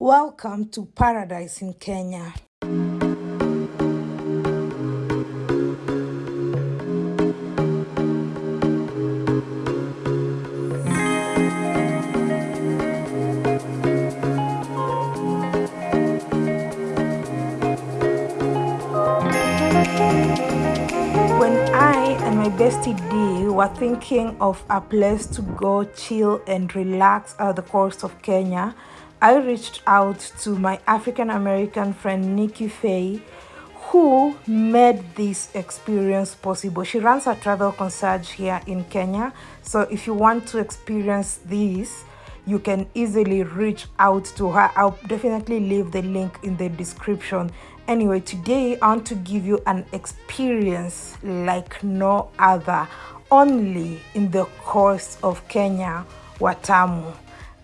Welcome to paradise in Kenya. When I and my bestie D were thinking of a place to go chill and relax at the coast of Kenya, I reached out to my African American friend Nikki Faye, who made this experience possible. She runs a travel concierge here in Kenya. So if you want to experience this, you can easily reach out to her. I'll definitely leave the link in the description. Anyway, today I want to give you an experience like no other, only in the coast of Kenya, Watamu.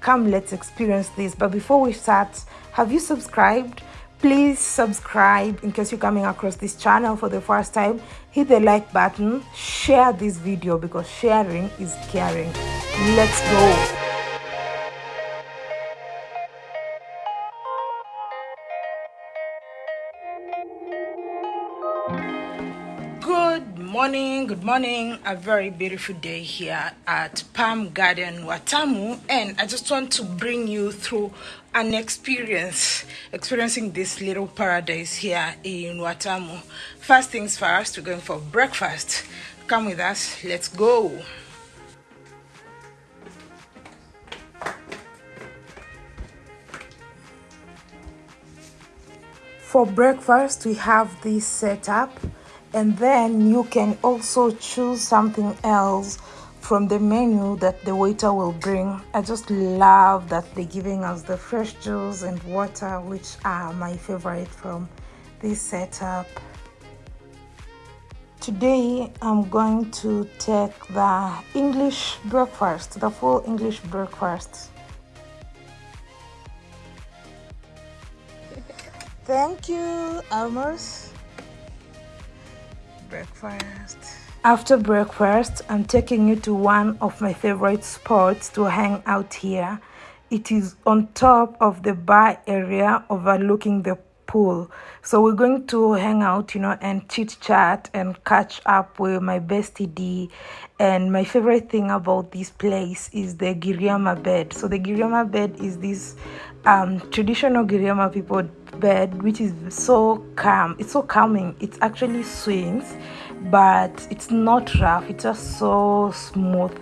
Come, let's experience this. But before we start, have you subscribed? Please subscribe in case you're coming across this channel for the first time. Hit the like button, share this video because sharing is caring. Let's go. Morning, good morning. A very beautiful day here at Palm Garden Watamu, and I just want to bring you through an experience, experiencing this little paradise here in Watamu. First things first, we're going for breakfast. Come with us, let's go. For breakfast, we have this setup, and then you can also choose something else from the menu that the waiter will bring. I just love that they're giving us the fresh juice and water, which are my favorite from this setup. Today, I'm going to take the English breakfast, the full English breakfast. Thank you, Almos. Breakfast. After breakfast, I'm taking you to one of my favorite spots to hang out here. It is on top of the bar area overlooking the pool. So we're going to hang out, you know, and chit chat and catch up with my bestie D. And my favorite thing about this place is the Giriama bed. So the Giriama bed is this um, traditional Giriama people bed, which is so calm. It's so calming. It actually swings, but it's not rough. It's just so smooth.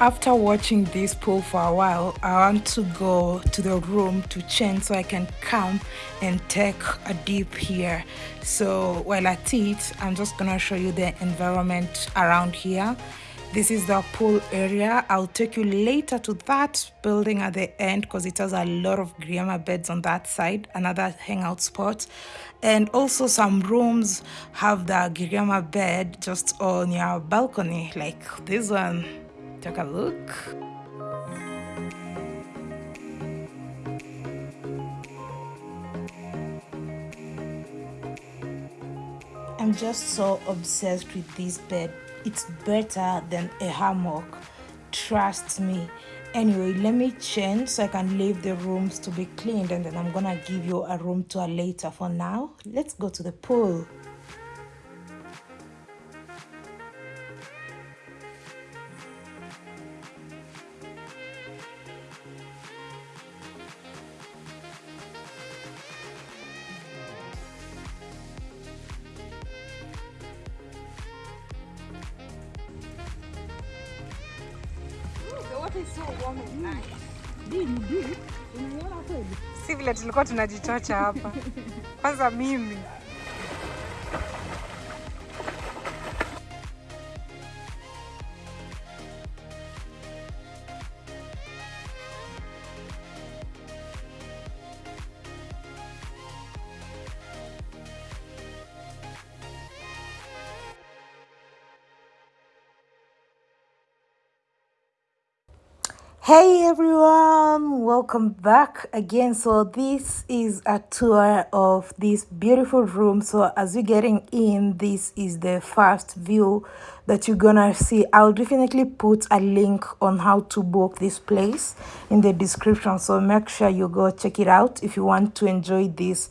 After watching this pool for a while, I want to go to the room to change so I can come and take a dip here. So while at it, I'm just gonna show you the environment around here. This is the pool area. I'll take you later to that building at the end because it has a lot of Giriama beds on that side, another hangout spot. And also some rooms have the Giriama bed just on your balcony, like this one. Take a look. I'm just so obsessed with this bed. It's better than a hammock. Trust me. Anyway, let me change so I can leave the rooms to be cleaned and then I'm gonna give you a room tour later. For now, let's go to the pool. Si vile tulikuwa tunajichocha hapa. Kwanza mimi Hey everyone, welcome back again. So, this is a tour of this beautiful room. So, as you're getting in, this is the first view that you're gonna see. I'll definitely put a link on how to book this place in the description. So, make sure you go check it out if you want to enjoy this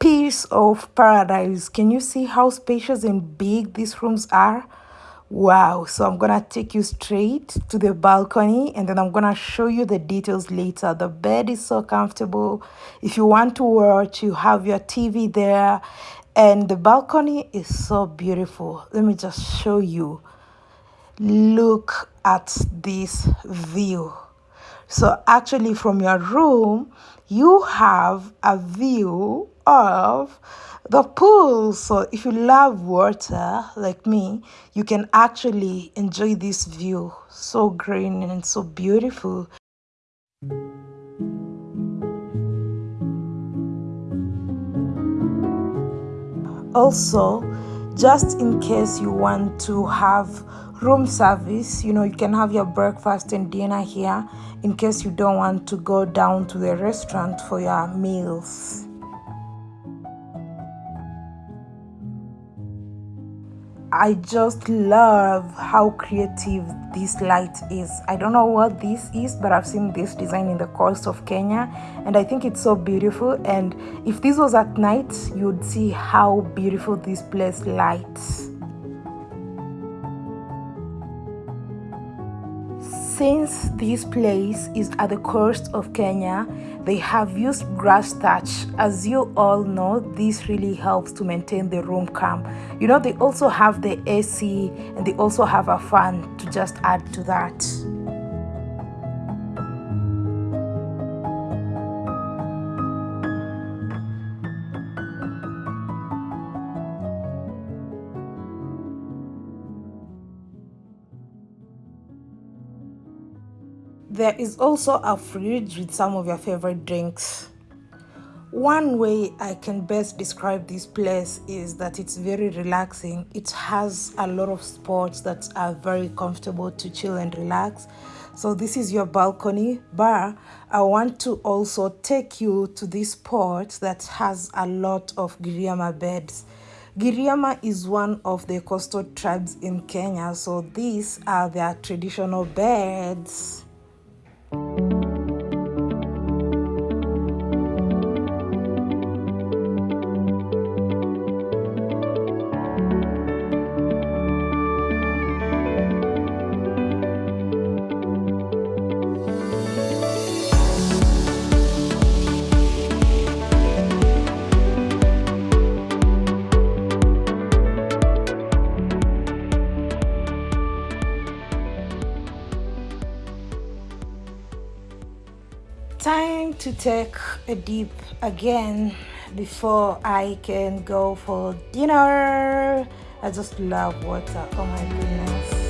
piece of paradise. Can you see how spacious and big these rooms are? Wow, so I'm gonna take you straight to the balcony and then I'm gonna show you the details later. The bed is so comfortable. If you want to watch, you have your TV there, and the balcony is so beautiful. Let me just show you. Look at this view. So, actually, from your room, you have a view of the pool. So, if you love water like me, you can actually enjoy this view. So green and so beautiful. Also, just in case you want to have room service, you know, you can have your breakfast and dinner here in case you don't want to go down to the restaurant for your meals. I just love how creative this light is. I don't know what this is, but I've seen this design in the coast of Kenya and I think it's so beautiful. And if this was at night, you'd see how beautiful this place lights. Since this place is at the coast of Kenya, they have used grass thatch. As you all know, this really helps to maintain the room calm. You know, they also have the AC and they also have a fan to just add to that. There is also a fridge with some of your favorite drinks. One way I can best describe this place is that it's very relaxing. It has a lot of spots that are very comfortable to chill and relax. So this is your balcony bar. I want to also take you to this spot that has a lot of Giriama beds. Giriama is one of the coastal tribes in Kenya, so these are their traditional beds. Thank you time to take a dip again before I can go for dinner. I just love water. Oh my goodness.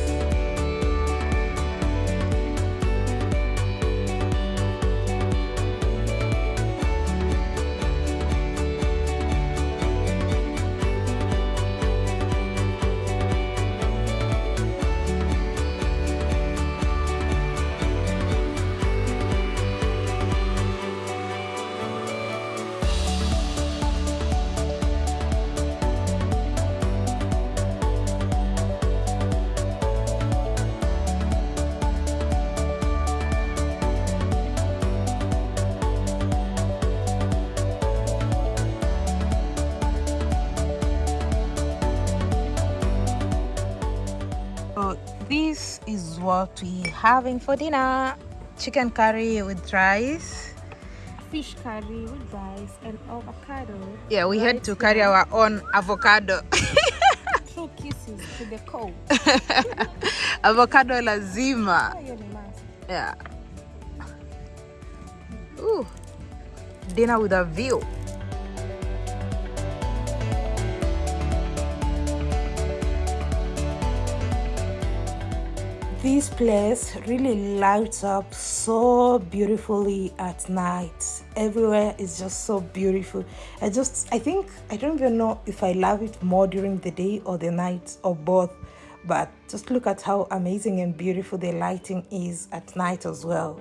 What we having for dinner. Chicken curry with rice. Fish curry with rice and avocado. Yeah we had to carry our own avocado. Two kisses to the cold avocado lazima. Yeah. Ooh. dinner with a view this place really lights up so beautifully at night everywhere is just so beautiful i just i think i don't even know if i love it more during the day or the night or both but just look at how amazing and beautiful the lighting is at night as well.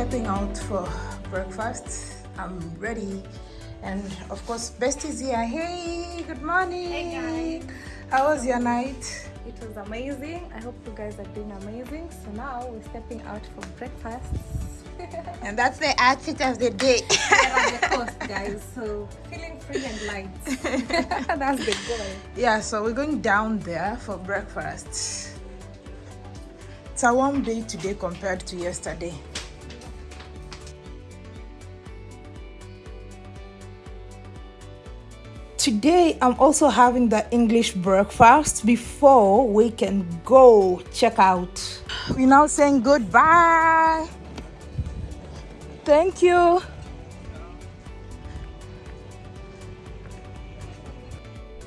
Stepping out for breakfast. I'm ready. And of course bestie's here. Hey good morning. Hey guys. How was your night? It was amazing. I hope you guys are doing amazing. So now we're stepping out for breakfast. And that's the outfit of the day. The coast guys. So feeling free and light. That's the goal. Yeah so we're going down there for breakfast. It's a warm day today compared to yesterday. Today, I'm also having the English breakfast before we can go check out. We're now saying goodbye. Thank you.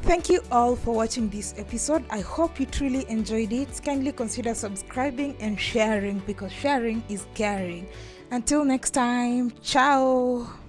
Thank you all for watching this episode. I hope you truly enjoyed it. Kindly consider subscribing and sharing because sharing is caring. Until next time, ciao.